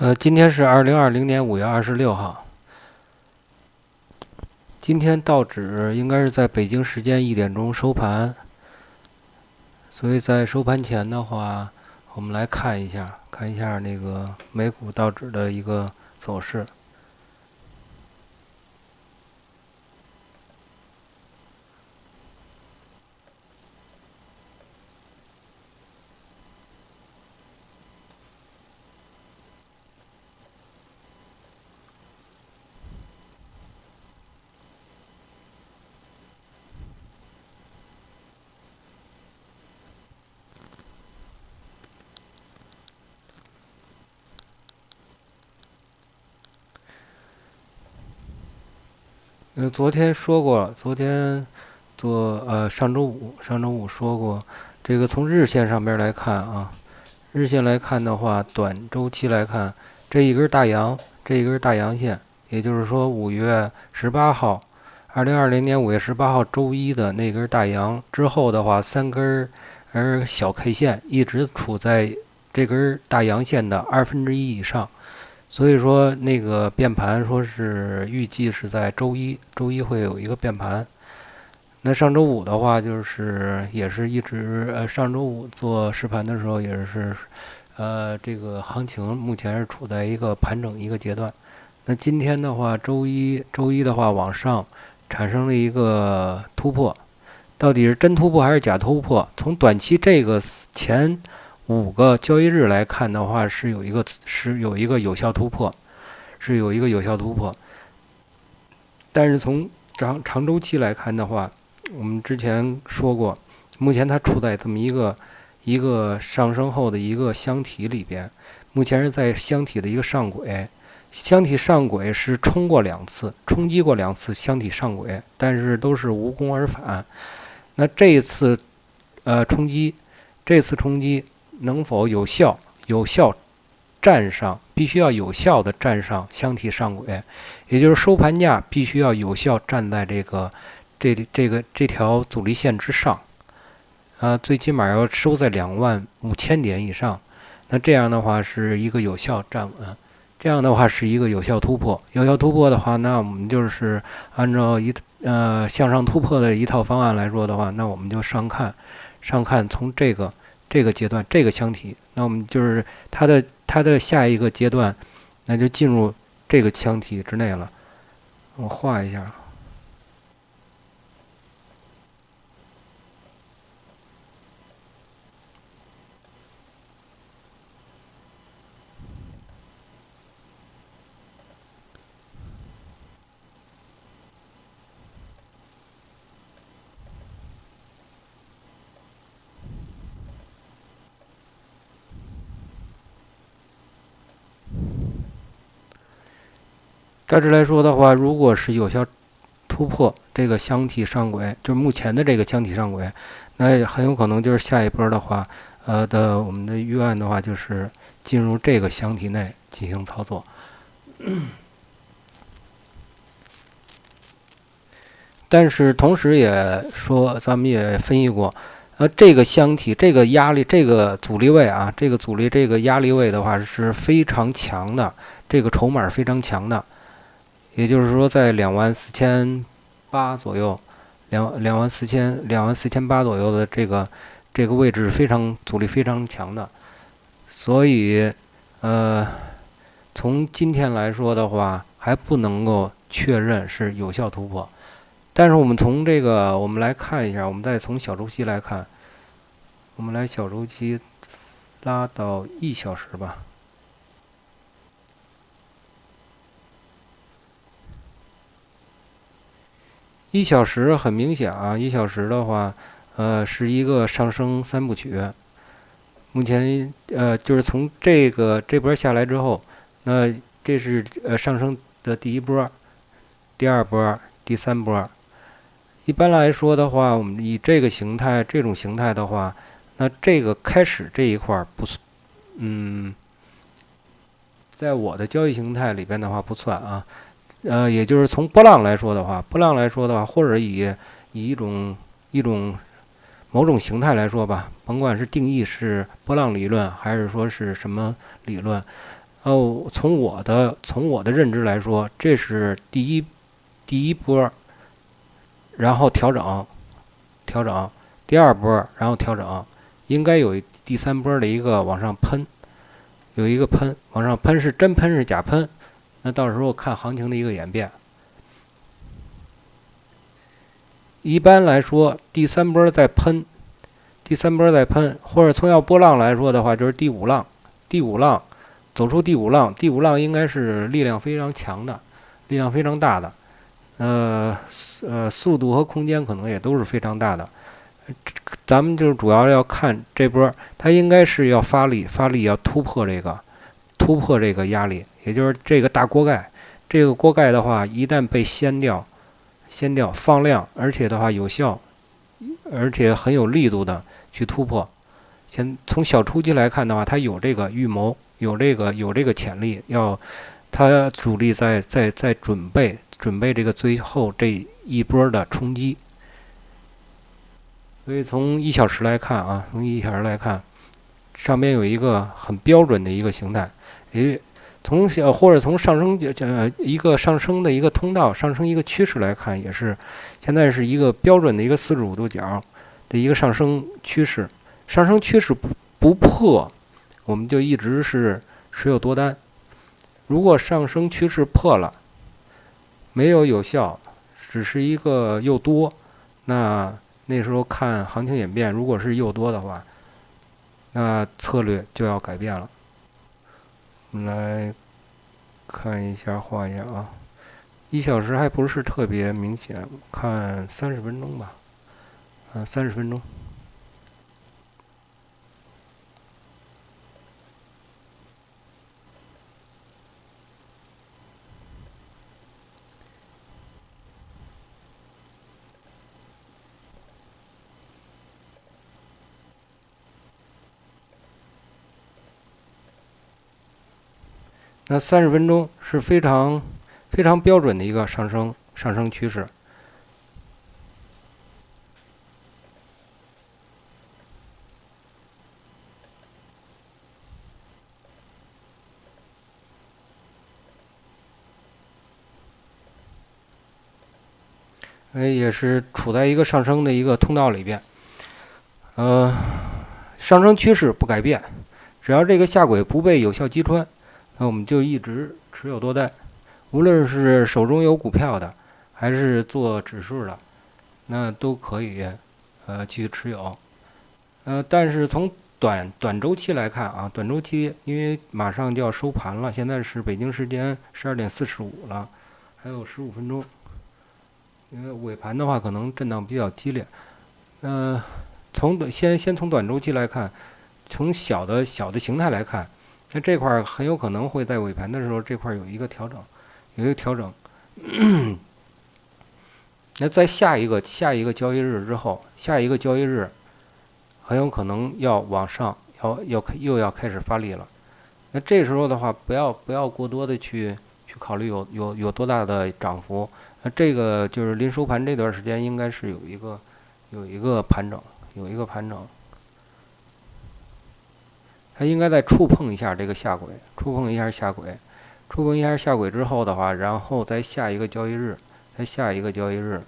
呃，今天是二零二零年五月二十六号。今天道指应该是在北京时间一点钟收盘，所以在收盘前的话，我们来看一下，看一下那个美股道指的一个走势。呃，昨天说过了，昨天做呃上周五，上周五说过，这个从日线上边来看啊，日线来看的话，短周期来看，这一根大阳，这一根大阳线，也就是说五月十八号，二零二零年五月十八号周一的那根大阳之后的话，三根儿小 K 线一直处在这根大阳线的二分之一以上。所以说，那个变盘说是预计是在周一，周一会有一个变盘。那上周五的话，就是也是一直呃，上周五做实盘的时候也是，呃，这个行情目前是处在一个盘整一个阶段。那今天的话，周一周一的话往上产生了一个突破，到底是真突破还是假突破？从短期这个前。五个交易日来看的话，是有一个是有一个有效突破，是有一个有效突破。但是从长长周期来看的话，我们之前说过，目前它处在这么一个一个上升后的一个箱体里边，目前是在箱体的一个上轨，箱体上轨是冲过两次，冲击过两次箱体上轨，但是都是无功而返。那这一次，呃，冲击，这次冲击。能否有效有效站上？必须要有效的站上箱体上轨，也就是收盘价必须要有效站在这个这这个这条阻力线之上，啊，最起码要收在两万五千点以上。那这样的话是一个有效站稳，这样的话是一个有效突破。有效突破的话，那我们就是按照一呃向上突破的一套方案来说的话，那我们就上看上看从这个。这个阶段，这个腔体，那我们就是它的它的下一个阶段，那就进入这个腔体之内了。我画一下。大致来说的话，如果是有效突破这个箱体上轨，就是目前的这个箱体上轨，那很有可能就是下一波的话，呃的我们的预案的话，就是进入这个箱体内进行操作。但是同时也说，咱们也分析过，呃，这个箱体这个压力、这个阻力位啊，这个阻力、这个压力位的话是非常强的，这个筹码非常强的。也就是说，在两万四千八左右，两两万四千两万四千八左右的这个这个位置非常阻力非常强的，所以呃，从今天来说的话，还不能够确认是有效突破。但是我们从这个我们来看一下，我们再从小周期来看，我们来小周期拉到一小时吧。一小时很明显啊，一小时的话，呃，是一个上升三部曲。目前，呃，就是从这个这波下来之后，那这是呃上升的第一波、第二波、第三波。一般来说的话，我们以这个形态、这种形态的话，那这个开始这一块儿不，嗯，在我的交易形态里边的话不算啊。呃，也就是从波浪来说的话，波浪来说的话，或者以以一种一种某种形态来说吧，甭管是定义是波浪理论还是说是什么理论，哦，从我的从我的认知来说，这是第一第一波，然后调整调整，第二波然后调整，应该有第三波的一个往上喷，有一个喷往上喷是真喷是假喷，那到时候看行情的一个演变。一般来说，第三波在喷，第三波在喷，或者从要波浪来说的话，就是第五浪，第五浪走出第五浪，第五浪应该是力量非常强的，力量非常大的，呃呃，速度和空间可能也都是非常大的。咱们就主要要看这波，它应该是要发力，发力要突破这个，突破这个压力，也就是这个大锅盖，这个锅盖的话，一旦被掀掉。掀掉放量，而且的话有效，而且很有力度的去突破。先从小初期来看的话，它有这个预谋，有这个有这个潜力，要它主力在在在准备准备这个最后这一波的冲击。所以从一小时来看啊，从一小时来看，上边有一个很标准的一个形态，诶。从小或者从上升呃一个上升的一个通道上升一个趋势来看，也是现在是一个标准的一个四十五度角的一个上升趋势。上升趋势不不破，我们就一直是持有多单。如果上升趋势破了，没有有效，只是一个又多，那那时候看行情演变，如果是又多的话，那策略就要改变了。我们来看一下，画一下啊，一小时还不是特别明显，看三十分钟吧，嗯，三十分钟。那三十分钟是非常非常标准的一个上升上升趋势。哎，也是处在一个上升的一个通道里边，呃，上升趋势不改变，只要这个下轨不被有效击穿。那我们就一直持有多单，无论是手中有股票的，还是做指数的，那都可以，呃，去持有。呃，但是从短短周期来看啊，短周期因为马上就要收盘了，现在是北京时间十二点四十五了，还有十五分钟。因为尾盘的话可能震荡比较激烈。呃，从短先先从短周期来看，从小的小的形态来看。那这块很有可能会在尾盘的时候，这块有一个调整，有一个调整。那在下一个下一个交易日之后，下一个交易日很有可能要往上，要要又要开始发力了。那这时候的话，不要不要过多的去去考虑有有有多大的涨幅。那这个就是临收盘这段时间，应该是有一个有一个盘整，有一个盘整。它应该再触碰一下这个下轨，触碰一下下轨，触碰一下下轨之后的话，然后再下一个交易日，再下一个交易日，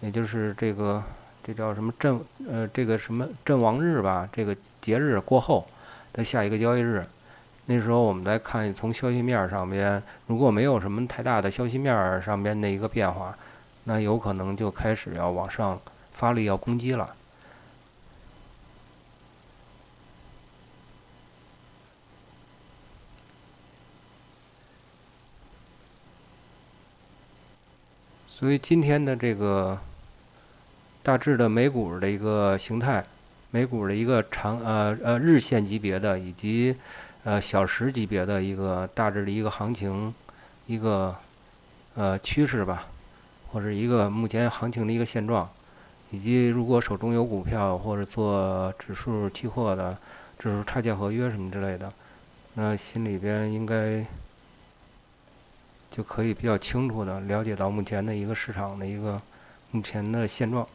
也就是这个这叫什么阵呃这个什么阵亡日吧，这个节日过后的下一个交易日，那时候我们再看从消息面上边，如果没有什么太大的消息面上边的一个变化，那有可能就开始要往上发力要攻击了。所以今天的这个大致的美股的一个形态，美股的一个长呃呃日线级别的以及呃小时级别的一个大致的一个行情，一个呃趋势吧，或者一个目前行情的一个现状，以及如果手中有股票或者做指数期货的指数差价合约什么之类的，那心里边应该。就可以比较清楚的了解到目前的一个市场的一个目前的现状。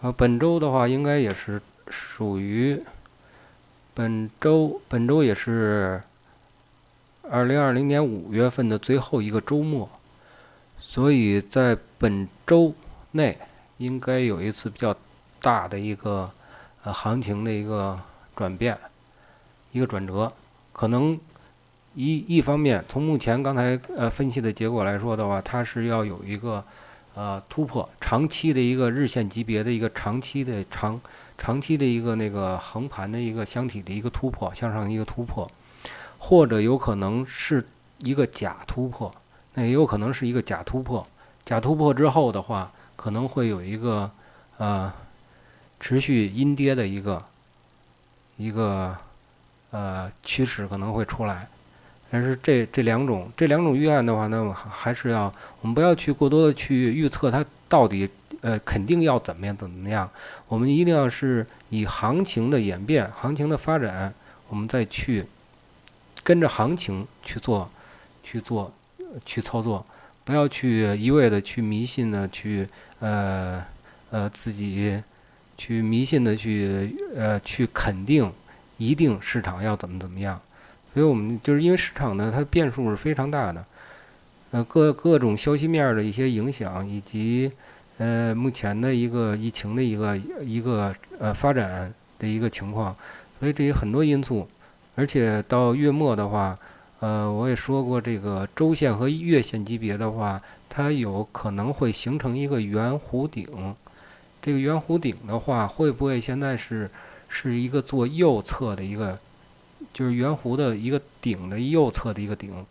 啊，本周的话应该也是属于本周，本周也是二零二零年五月份的最后一个周末，所以在本周内应该有一次比较大的一个呃行情的一个转变，一个转折，可能一一方面从目前刚才呃分析的结果来说的话，它是要有一个。呃，突破长期的一个日线级别的一个长期的长长期的一个那个横盘的一个箱体的一个突破，向上一个突破，或者有可能是一个假突破，那也有可能是一个假突破。假突破之后的话，可能会有一个呃持续阴跌的一个一个呃趋势可能会出来。但是这这两种这两种预案的话，那么还是要我们不要去过多的去预测它到底呃肯定要怎么样怎么样，我们一定要是以行情的演变、行情的发展，我们再去跟着行情去做、去做、去操作，不要去一味的去迷信的去呃呃自己去迷信的去呃去肯定一定市场要怎么怎么样。所以我们就是因为市场呢，它的变数是非常大的，呃，各各种消息面的一些影响，以及呃目前的一个疫情的一个一个呃发展的一个情况，所以这些很多因素，而且到月末的话，呃，我也说过，这个周线和月线级别的话，它有可能会形成一个圆弧顶，这个圆弧顶的话，会不会现在是是一个做右侧的一个？就是圆弧的一个顶的右侧的一个顶，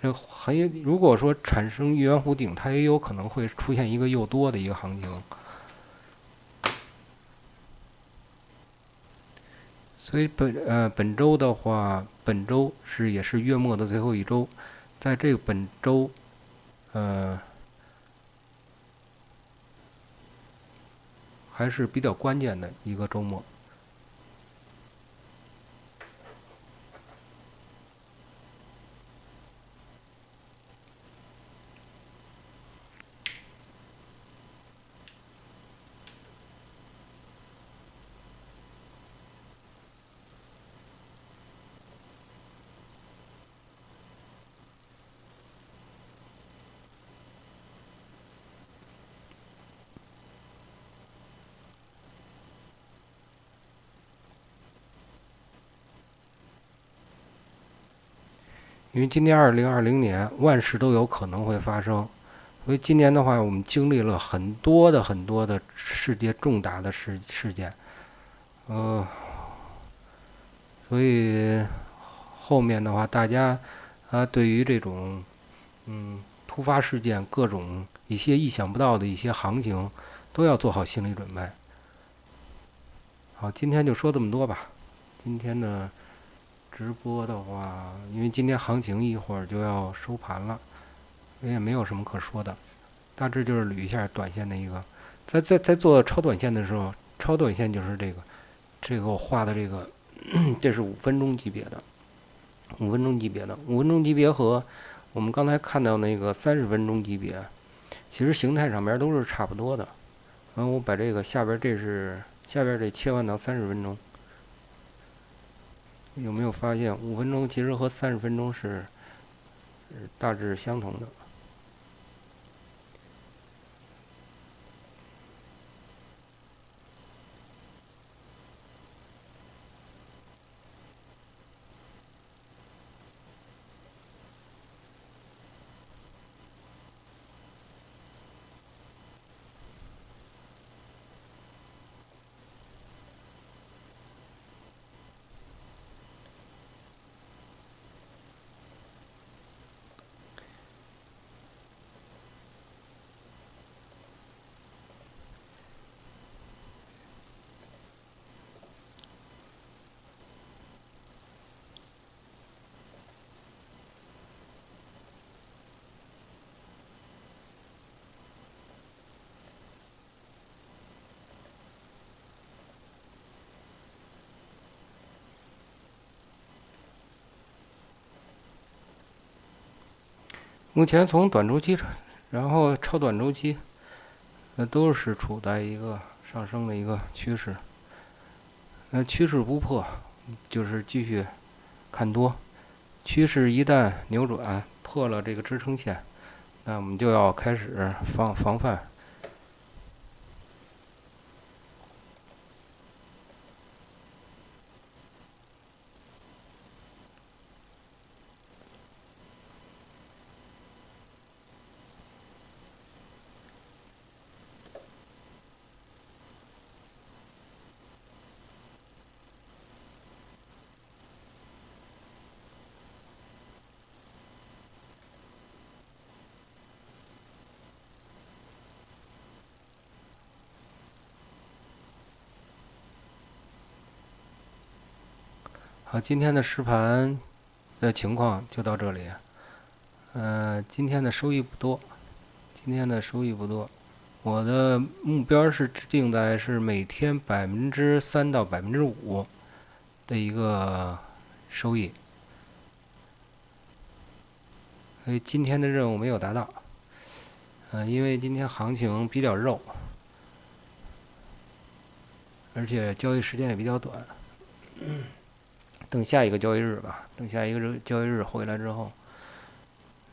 那很如果说产生圆弧顶，它也有可能会出现一个又多的一个行情。所以本呃本周的话，本周是也是月末的最后一周，在这个本周，呃，还是比较关键的一个周末。因为今年二零二零年万事都有可能会发生，所以今年的话，我们经历了很多的很多的世界重大的事事件，呃，所以后面的话，大家啊，对于这种嗯突发事件、各种一些意想不到的一些行情，都要做好心理准备。好，今天就说这么多吧，今天呢。直播的话，因为今天行情一会儿就要收盘了，我也没有什么可说的，大致就是捋一下短线的一个，在在在做超短线的时候，超短线就是这个，这个我画的这个，这是五分钟级别的，五分钟级别的，五分钟级别和我们刚才看到那个三十分钟级别，其实形态上面都是差不多的。然后我把这个下边这是下边这切换到三十分钟。有没有发现，五分钟其实和三十分钟是大致相同的？目前从短周期，然后超短周期，那都是处在一个上升的一个趋势。那趋势不破，就是继续看多。趋势一旦扭转破了这个支撑线，那我们就要开始防防范。好，今天的实盘的情况就到这里。嗯，今天的收益不多，今天的收益不多。我的目标是定在是每天百分之三到百分之五的一个收益。所以今天的任务没有达到。嗯，因为今天行情比较肉，而且交易时间也比较短。等下一个交易日吧，等下一个交易日回来之后，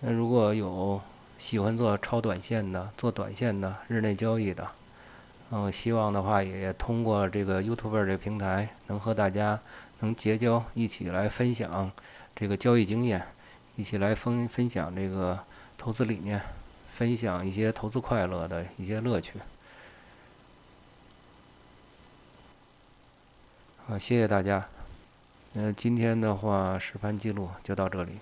那如果有喜欢做超短线的、做短线的、日内交易的，嗯，希望的话也通过这个 YouTube 这个平台，能和大家能结交，一起来分享这个交易经验，一起来分分享这个投资理念，分享一些投资快乐的一些乐趣。好，谢谢大家。那今天的话，实盘记录就到这里。